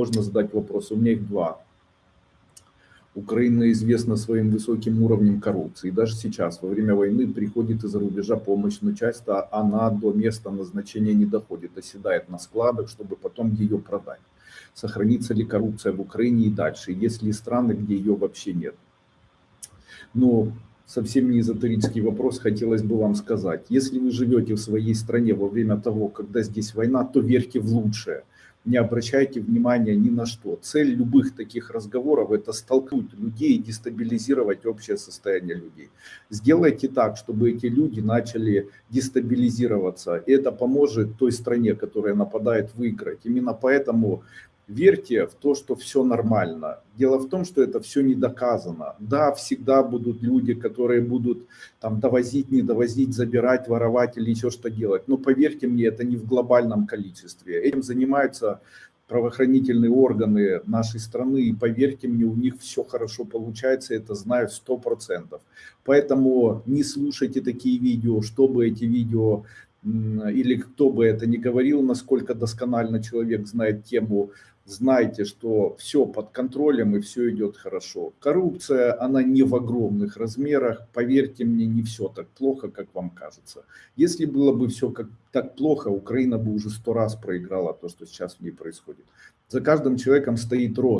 можно задать вопрос. У меня их два. Украина известна своим высоким уровнем коррупции. Даже сейчас, во время войны, приходит из-за рубежа помощь, но часто она до места назначения не доходит, оседает на складах, чтобы потом ее продать. Сохранится ли коррупция в Украине и дальше? Есть ли страны, где ее вообще нет? Но совсем не эзотерический вопрос, хотелось бы вам сказать. Если вы живете в своей стране во время того, когда здесь война, то верьте в лучшее не обращайте внимания ни на что. Цель любых таких разговоров – это столкнуть людей и дестабилизировать общее состояние людей. Сделайте так, чтобы эти люди начали дестабилизироваться. И это поможет той стране, которая нападает, выиграть. Именно поэтому верьте в то, что все нормально. Дело в том, что это все не доказано. Да, всегда будут люди, которые будут там довозить, не довозить, забирать, воровать или еще что делать. Но поверьте мне, это не в глобальном количестве. Этим занимаются правоохранительные органы нашей страны, и поверьте мне, у них все хорошо получается, это знаю сто процентов. Поэтому не слушайте такие видео, чтобы эти видео или кто бы это ни говорил, насколько досконально человек знает тему, знайте, что все под контролем и все идет хорошо. Коррупция, она не в огромных размерах, поверьте мне, не все так плохо, как вам кажется. Если было бы все как, так плохо, Украина бы уже сто раз проиграла то, что сейчас в ней происходит. За каждым человеком стоит рост.